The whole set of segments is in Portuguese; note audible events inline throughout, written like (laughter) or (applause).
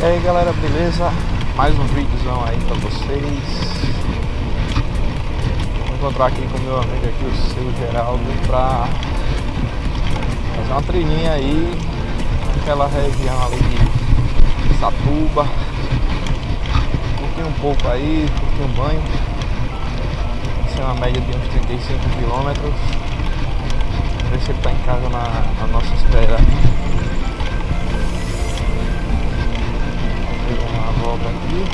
E aí galera, beleza? Mais um vídeozão aí pra vocês. Vou encontrar aqui com meu amigo aqui, o seu Geraldo Pra fazer uma trilhinha aí Naquela região ali de Satuba. Curtir um pouco aí, curtir um banho. Vai ser uma média de uns 35 quilômetros. Ver se ele tá em casa na, na nossa espera volta aqui.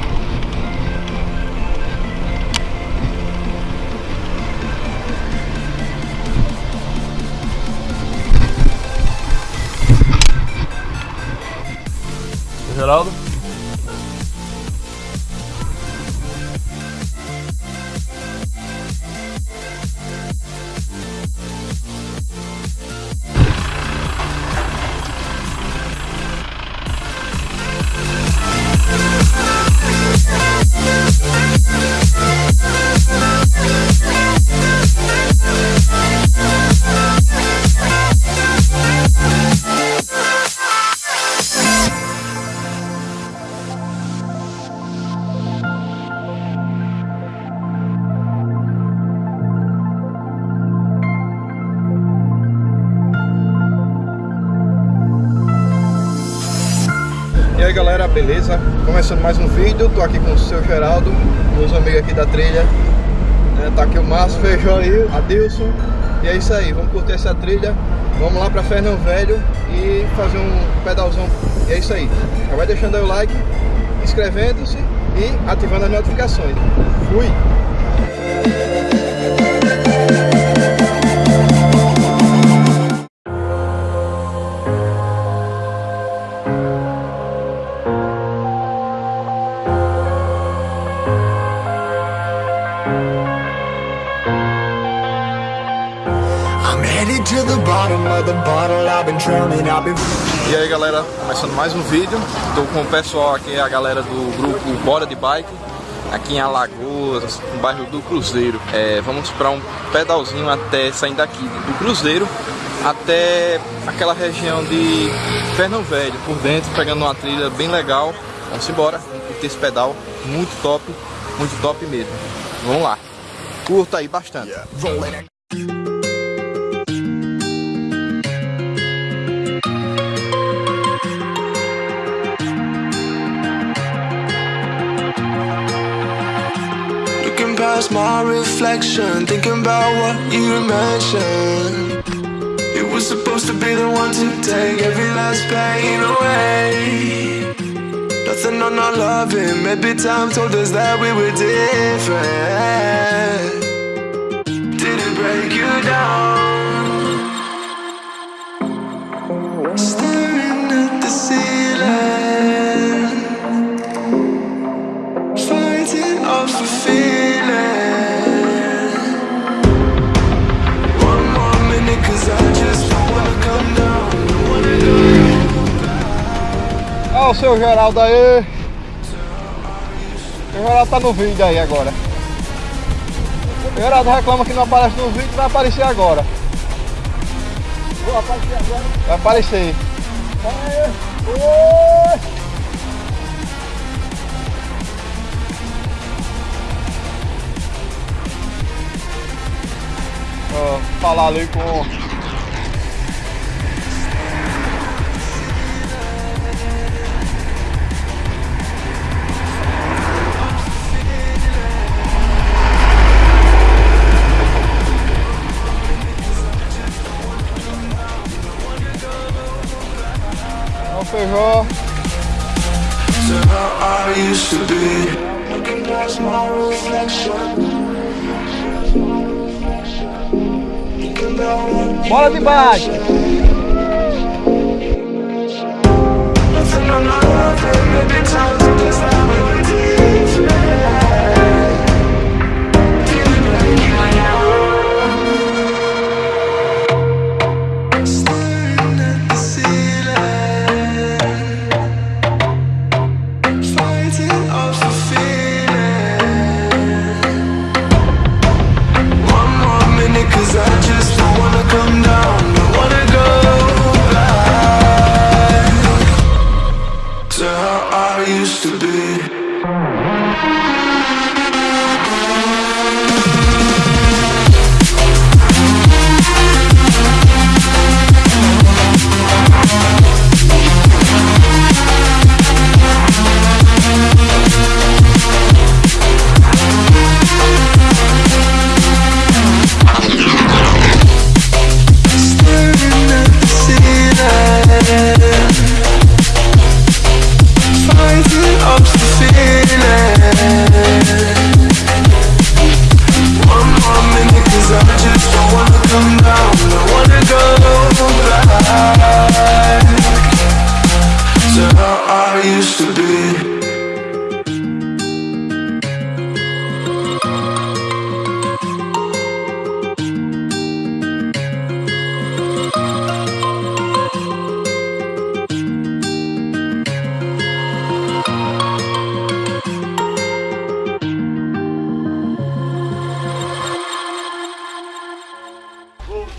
Geraldo? Aí galera, beleza? Começando mais um vídeo, tô aqui com o seu Geraldo, meus amigos aqui da trilha. É, Tá aqui o Márcio, Feijó aí, Adilson. E é isso aí, vamos curtir essa trilha. Vamos lá pra Fernão Velho e fazer um pedalzão. E é isso aí, já vai deixando aí o like, inscrevendo-se e ativando as notificações. Fui! E aí galera, começando mais um vídeo. Estou com o pessoal aqui, a galera do grupo Bora de Bike Aqui em Alagoas, no bairro do Cruzeiro. É, Vamos para um pedalzinho até saindo daqui do Cruzeiro Até aquela região de Fernão Velho Por dentro, pegando uma trilha bem legal. Vamos embora, vamos curtir esse pedal Muito top, muito top mesmo. Vamos lá, curta aí bastante. Yeah. Past my reflection. Thinking about what you mentioned. It was supposed to be the one to take every last pain away. Nothing on our loving. Maybe time told us that we were different. Did it break you down? o seu Geraldo aí. O Geraldo tá no vídeo aí agora. O Geraldo reclama que não aparece no vídeo, vai aparecer agora. Vou aparecer agora? Vai aparecer. Ó, falar ali com used to be Recognize my reflection Bola de baixo! Nothing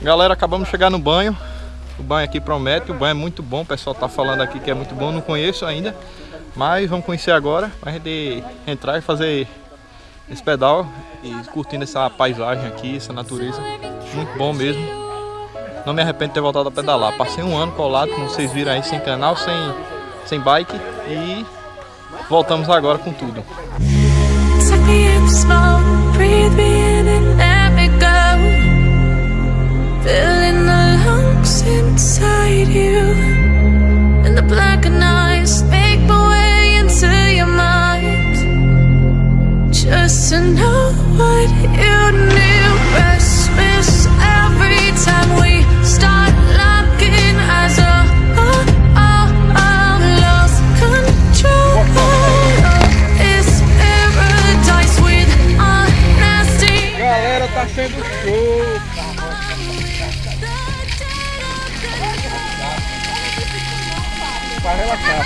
Galera, acabamos de chegar no banho. O banho aqui promete, o banho é muito bom. O pessoal tá falando aqui que é muito bom, não conheço ainda. Mas vamos conhecer agora, pra gente entrar e fazer esse pedal e curtindo essa paisagem aqui, essa natureza. Muito bom mesmo. Não me arrependo de ter voltado a pedalar. Passei um ano colado, como vocês viram aí, sem canal, sem, sem bike. E voltamos agora com tudo. Go. Filling the lungs inside you. And the blackened eyes make my way into your mind. Just to know what you knew. Restless every time we start oh, oh, oh, lost control. It's paradise with. Galera, tá sendo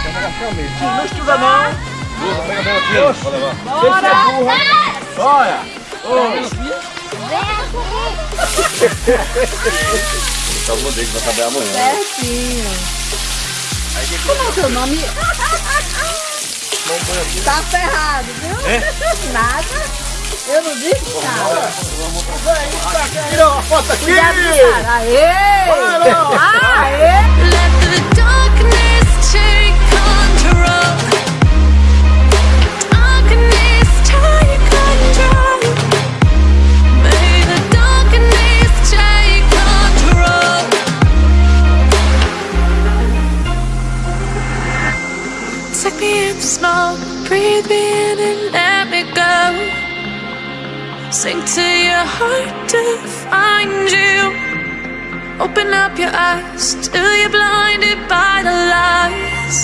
relaxar mesmo. Não estuda não. Pega bem aqui, vou levar. É burra. Olha. Tá bom dele, vai trabalhar amanhã. Certinho. Como é o seu nome? Tá ferrado, viu? Nada. Eu não disse nada. Tirou uma foto aqui. Cuidado cara. Aê! Aê! Take me in slow, breathe me in and let me go. Sink to your heart to find you. Open up your eyes till you're blinded by the lies.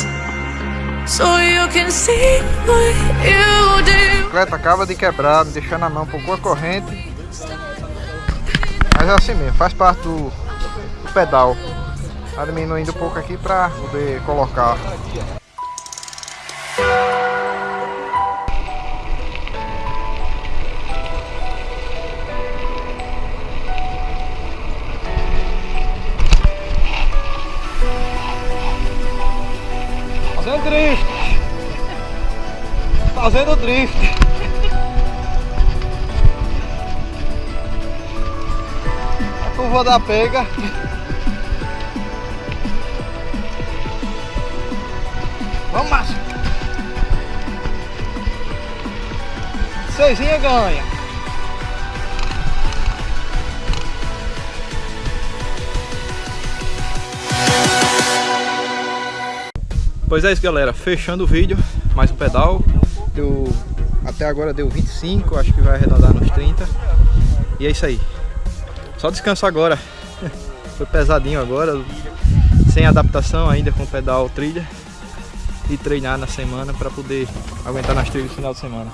So you can see what you do. bicicleta acaba de quebrar, me deixando a mão um pouco a corrente. Mas é assim mesmo, faz parte do, do pedal. Tá diminuindo um pouco aqui para poder colocar. Fazendo drift. A curva da pega. Vamos, Márcio. Seisinha ganha. Pois é isso galera, fechando o vídeo, mais um pedal, deu, até agora deu 25, acho que vai arredondar nos 30, e é isso aí, só descanso agora, (laughs) foi pesadinho agora, sem adaptação ainda com pedal trilha, e treinar na semana para poder aguentar nas trilhas no final de semana.